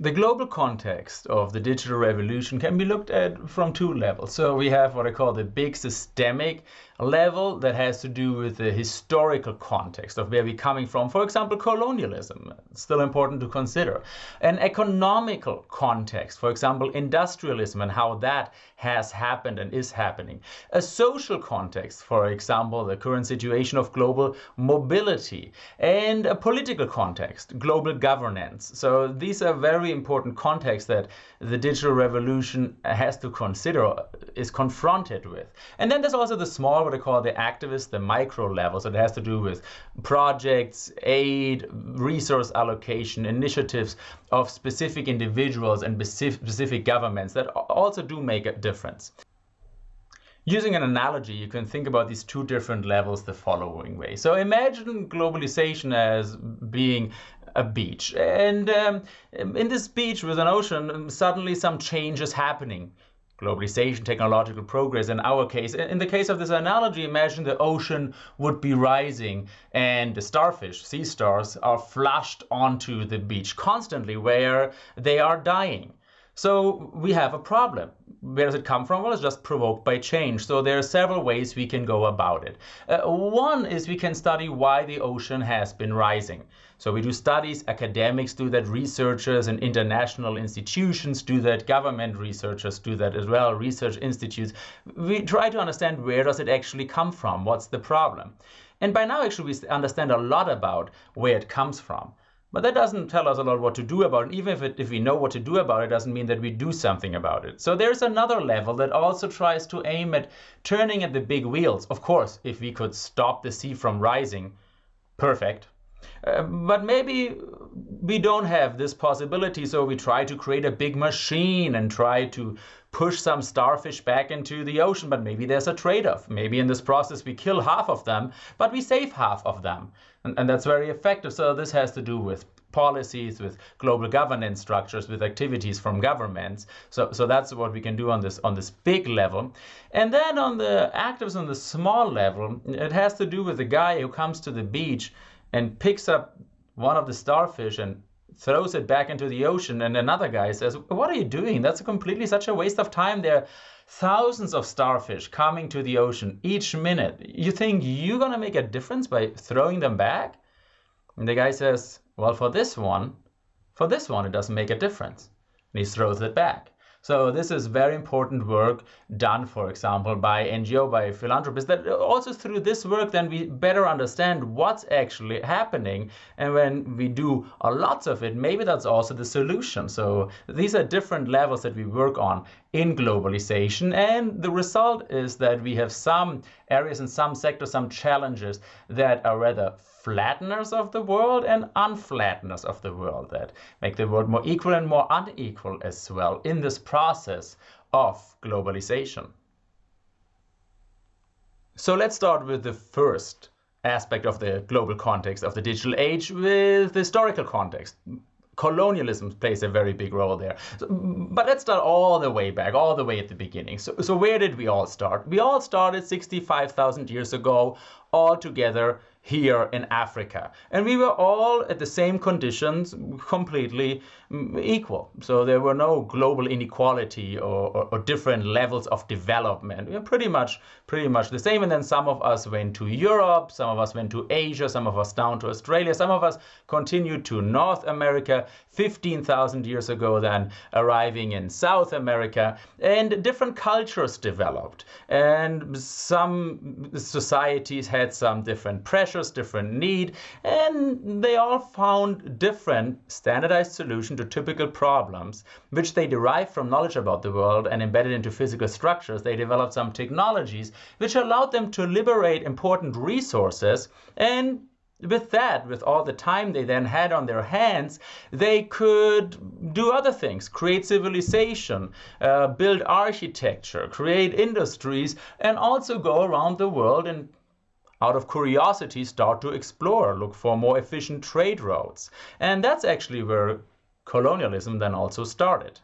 The global context of the digital revolution can be looked at from two levels. So we have what I call the big systemic level that has to do with the historical context of where we're coming from. For example, colonialism, still important to consider. An economical context, for example, industrialism and how that has happened and is happening. A social context, for example, the current situation of global mobility. And a political context, global governance. So these are very important context that the digital revolution has to consider, uh, is confronted with. And then there's also the small what I call the activist, the micro level. So it has to do with projects, aid, resource allocation, initiatives of specific individuals and specific governments that also do make a difference. Using an analogy, you can think about these two different levels the following way. So imagine globalization as being a beach. And um, in this beach with an ocean, suddenly some change is happening globalization, technological progress. In our case, in the case of this analogy, imagine the ocean would be rising and the starfish, sea stars, are flushed onto the beach constantly where they are dying. So we have a problem. Where does it come from? Well, it's just provoked by change. So there are several ways we can go about it. Uh, one is we can study why the ocean has been rising. So we do studies, academics do that, researchers and international institutions do that, government researchers do that as well, research institutes. We try to understand where does it actually come from? What's the problem? And by now, actually, we understand a lot about where it comes from. But that doesn't tell us a lot what to do about it. Even if, it, if we know what to do about it, doesn't mean that we do something about it. So there's another level that also tries to aim at turning at the big wheels. Of course, if we could stop the sea from rising, perfect. Uh, but maybe we don't have this possibility, so we try to create a big machine and try to push some starfish back into the ocean, but maybe there's a trade-off. Maybe in this process we kill half of them, but we save half of them. And, and that's very effective. So this has to do with policies, with global governance structures, with activities from governments. So, so that's what we can do on this on this big level. And then on the actives on the small level, it has to do with the guy who comes to the beach and picks up one of the starfish and throws it back into the ocean and another guy says what are you doing? That's completely such a waste of time. There are thousands of starfish coming to the ocean each minute. You think you're going to make a difference by throwing them back? And the guy says well for this one for this one it doesn't make a difference. And he throws it back so this is very important work done, for example, by NGO, by philanthropists, that also through this work, then we better understand what's actually happening. And when we do a lots of it, maybe that's also the solution. So these are different levels that we work on in globalization. And the result is that we have some areas in some sectors, some challenges that are rather flatteners of the world and unflatteners of the world that make the world more equal and more unequal as well in this process of globalization. So let's start with the first aspect of the global context of the digital age with the historical context colonialism plays a very big role there. So, but let's start all the way back, all the way at the beginning. So, so where did we all start? We all started 65,000 years ago, all together here in Africa. And we were all at the same conditions, completely mm, equal. So there were no global inequality or, or, or, different levels of development. We were pretty much, pretty much the same. And then some of us went to Europe, some of us went to Asia, some of us down to Australia, some of us continued to North America, 15,000 years ago then arriving in South America. And different cultures developed. And some societies had some different pressures different need, and they all found different standardized solution to typical problems, which they derived from knowledge about the world and embedded into physical structures. They developed some technologies which allowed them to liberate important resources and with that, with all the time they then had on their hands, they could do other things, create civilization, uh, build architecture, create industries, and also go around the world and out of curiosity start to explore, look for more efficient trade routes. And that's actually where colonialism then also started.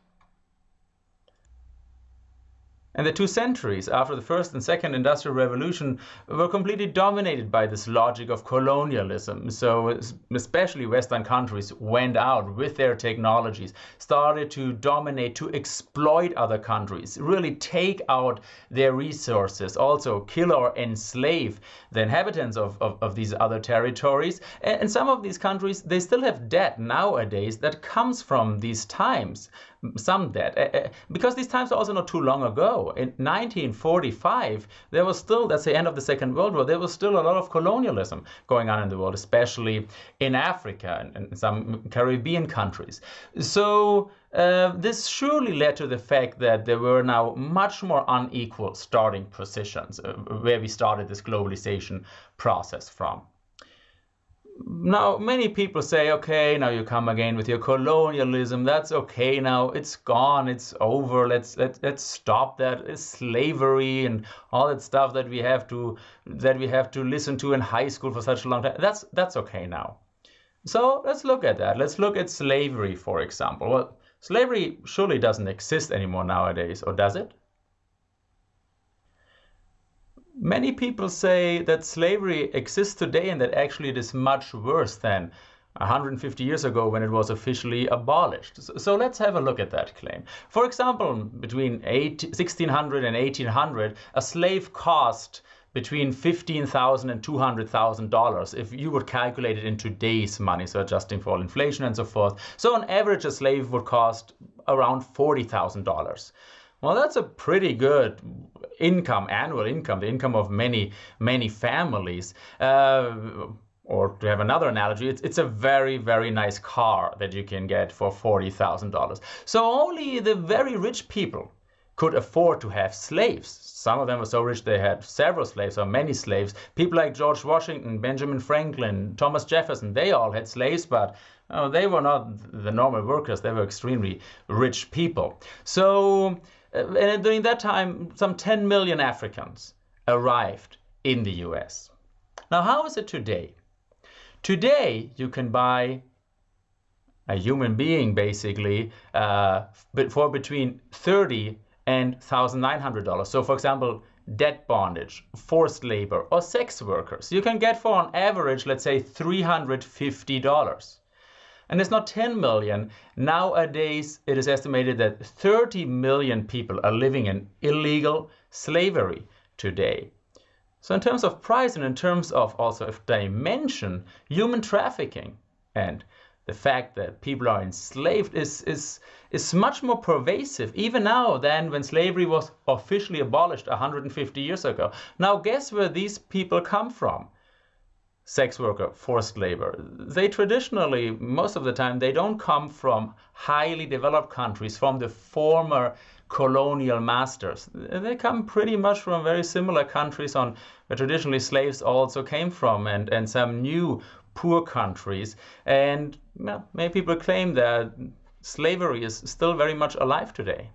And the two centuries after the first and second industrial revolution were completely dominated by this logic of colonialism. So, especially Western countries went out with their technologies, started to dominate, to exploit other countries, really take out their resources, also kill or enslave the inhabitants of, of, of these other territories. And, and some of these countries, they still have debt nowadays that comes from these times some debt because these times are also not too long ago in 1945 there was still that's the end of the second world war there was still a lot of colonialism going on in the world especially in africa and, and some caribbean countries. So uh, this surely led to the fact that there were now much more unequal starting positions uh, where we started this globalization process from now many people say okay now you come again with your colonialism. That's okay now. It's gone. It's over. Let's let, let's stop that. It's slavery and all that stuff that we have to that we have to listen to in high school for such a long time. That's that's okay now. So let's look at that. Let's look at slavery for example. Well slavery surely doesn't exist anymore nowadays or does it Many people say that slavery exists today and that actually it is much worse than 150 years ago when it was officially abolished. So, let's have a look at that claim. For example, between 1600 and 1800, a slave cost between $15,000 and $200,000 if you would calculate it in today's money, so adjusting for inflation and so forth. So on average, a slave would cost around $40,000. Well, that's a pretty good income, annual income, the income of many, many families. Uh, or to have another analogy, it's, it's a very, very nice car that you can get for $40,000. So only the very rich people could afford to have slaves. Some of them were so rich they had several slaves or many slaves. People like George Washington, Benjamin Franklin, Thomas Jefferson, they all had slaves, but oh, they were not the normal workers. They were extremely rich people. So uh, and during that time, some 10 million Africans arrived in the US. Now, how is it today? Today, you can buy a human being basically uh, for between 30 and $1,900. So, for example, debt bondage, forced labor, or sex workers, you can get for on average, let's say, $350 and it's not 10 million. Nowadays, it is estimated that 30 million people are living in illegal slavery today. So in terms of price and in terms of also of dimension, human trafficking and the fact that people are enslaved is, is, is much more pervasive even now than when slavery was officially abolished 150 years ago. Now guess where these people come from? sex worker, forced labor. They traditionally, most of the time, they don't come from highly developed countries, from the former colonial masters. They come pretty much from very similar countries on where traditionally slaves also came from and, and some new poor countries. And well, many people claim that slavery is still very much alive today.